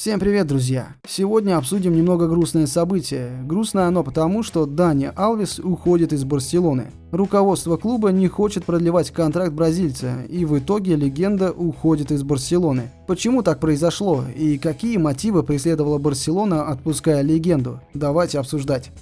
Всем привет, друзья! Сегодня обсудим немного грустное событие. Грустное оно потому, что Дани Алвис уходит из Барселоны. Руководство клуба не хочет продлевать контракт бразильца, и в итоге легенда уходит из Барселоны. Почему так произошло, и какие мотивы преследовала Барселона, отпуская легенду? Давайте обсуждать.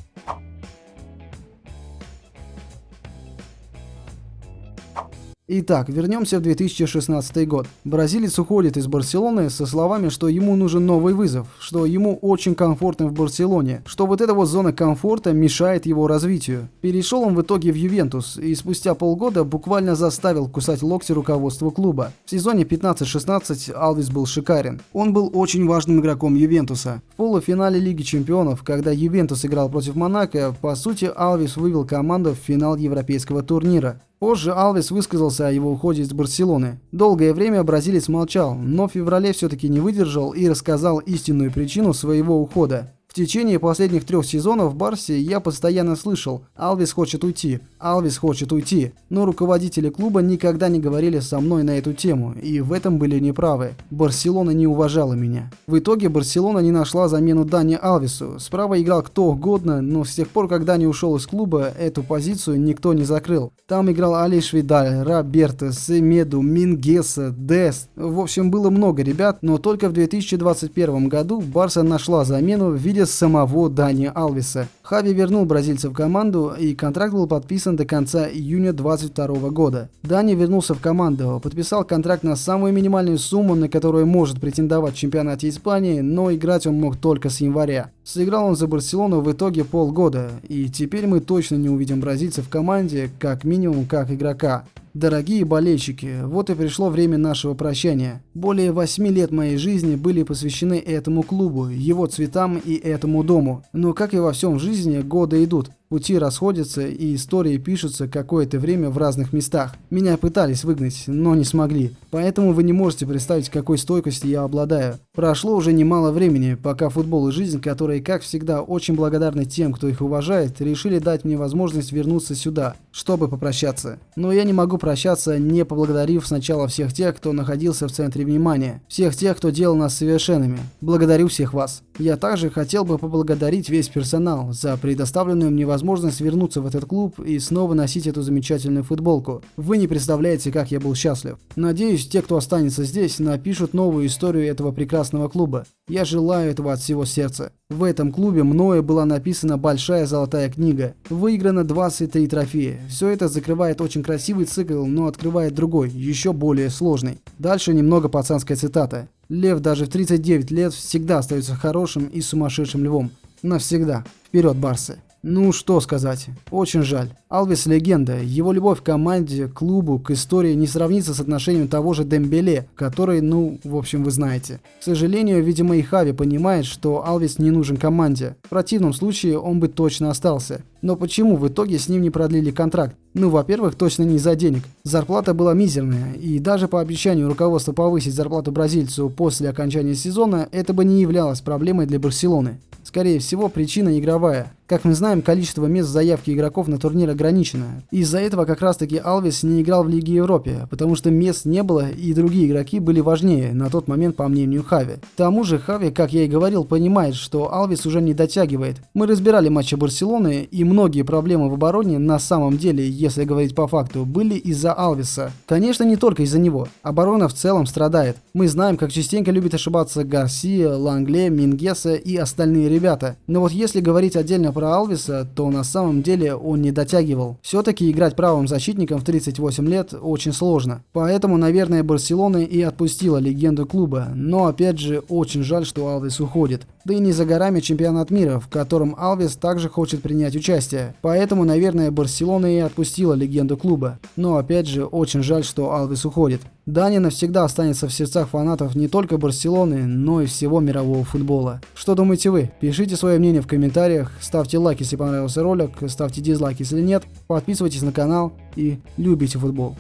Итак, вернемся в 2016 год. Бразилец уходит из Барселоны со словами, что ему нужен новый вызов, что ему очень комфортно в Барселоне, что вот эта вот зона комфорта мешает его развитию. Перешел он в итоге в Ювентус и спустя полгода буквально заставил кусать локти руководству клуба. В сезоне 15-16 Алвис был шикарен. Он был очень важным игроком Ювентуса. В полуфинале Лиги Чемпионов, когда Ювентус играл против Монако, по сути Алвис вывел команду в финал европейского турнира. Позже Алвес высказался о его уходе из Барселоны. Долгое время бразилец молчал, но в феврале все-таки не выдержал и рассказал истинную причину своего ухода. Течение последних трех сезонов в Барсе я постоянно слышал «Алвис хочет уйти, Алвис хочет уйти», но руководители клуба никогда не говорили со мной на эту тему, и в этом были неправы. Барселона не уважала меня. В итоге Барселона не нашла замену Дани Алвису. Справа играл кто угодно, но с тех пор, как Дани ушел из клуба, эту позицию никто не закрыл. Там играл Алиш Видаль, Роберто, Семеду, Мингеса, Дест. В общем, было много ребят, но только в 2021 году Барса нашла замену в виде самого Дани Алвиса. Хави вернул бразильца в команду, и контракт был подписан до конца июня 2022 года. Дани вернулся в команду, подписал контракт на самую минимальную сумму, на которую может претендовать в чемпионате Испании, но играть он мог только с января. Сыграл он за Барселону в итоге полгода, и теперь мы точно не увидим бразильца в команде, как минимум как игрока. Дорогие болельщики, вот и пришло время нашего прощания. Более восьми лет моей жизни были посвящены этому клубу, его цветам и этому дому. Но как и во всем жизни, годы идут. Пути расходятся и истории пишутся какое-то время в разных местах. Меня пытались выгнать, но не смогли. Поэтому вы не можете представить, какой стойкостью я обладаю. Прошло уже немало времени, пока футбол и жизнь, которые, как всегда, очень благодарны тем, кто их уважает, решили дать мне возможность вернуться сюда, чтобы попрощаться. Но я не могу прощаться, не поблагодарив сначала всех тех, кто находился в центре внимания. Всех тех, кто делал нас совершенными. Благодарю всех вас. Я также хотел бы поблагодарить весь персонал за предоставленную мне возможность возможность вернуться в этот клуб и снова носить эту замечательную футболку. Вы не представляете, как я был счастлив. Надеюсь, те, кто останется здесь, напишут новую историю этого прекрасного клуба. Я желаю этого от всего сердца. В этом клубе мною была написана большая золотая книга. Выиграно 23 трофея. Все это закрывает очень красивый цикл, но открывает другой, еще более сложный. Дальше немного пацанская цитата. Лев даже в 39 лет всегда остается хорошим и сумасшедшим львом. Навсегда. Вперед, Барсы! Ну, что сказать. Очень жаль. Алвис легенда. Его любовь к команде, клубу, к истории не сравнится с отношением того же Дембеле, который, ну, в общем, вы знаете. К сожалению, видимо, и Хави понимает, что Алвис не нужен команде. В противном случае он бы точно остался. Но почему в итоге с ним не продлили контракт? Ну, во-первых, точно не из-за денег. Зарплата была мизерная, и даже по обещанию руководства повысить зарплату бразильцу после окончания сезона, это бы не являлось проблемой для Барселоны. Скорее всего, причина игровая. Как мы знаем, количество мест заявки игроков на турнир ограничено. Из-за этого как раз таки Алвис не играл в Лиге Европе, потому что мест не было и другие игроки были важнее на тот момент по мнению Хави. К тому же Хави, как я и говорил, понимает, что Алвис уже не дотягивает. Мы разбирали матчи Барселоны и многие проблемы в обороне на самом деле, если говорить по факту, были из-за Алвиса. Конечно, не только из-за него. Оборона в целом страдает. Мы знаем, как частенько любит ошибаться Гарсия, Лангле, Мингеса и остальные ребята. Но вот если говорить отдельно про Алвиса, то на самом деле он не дотягивал. Все-таки играть правым защитником в 38 лет очень сложно. Поэтому, наверное, Барселона и отпустила легенду клуба. Но опять же, очень жаль, что Алвис уходит. Да и не за горами чемпионат мира, в котором Алвис также хочет принять участие. Поэтому, наверное, Барселона и отпустила легенду клуба. Но опять же, очень жаль, что Алвис уходит. Дани навсегда останется в сердцах фанатов не только Барселоны, но и всего мирового футбола. Что думаете вы? Пишите свое мнение в комментариях, ставьте лайк, если понравился ролик, ставьте дизлайк, если нет, подписывайтесь на канал и любите футбол.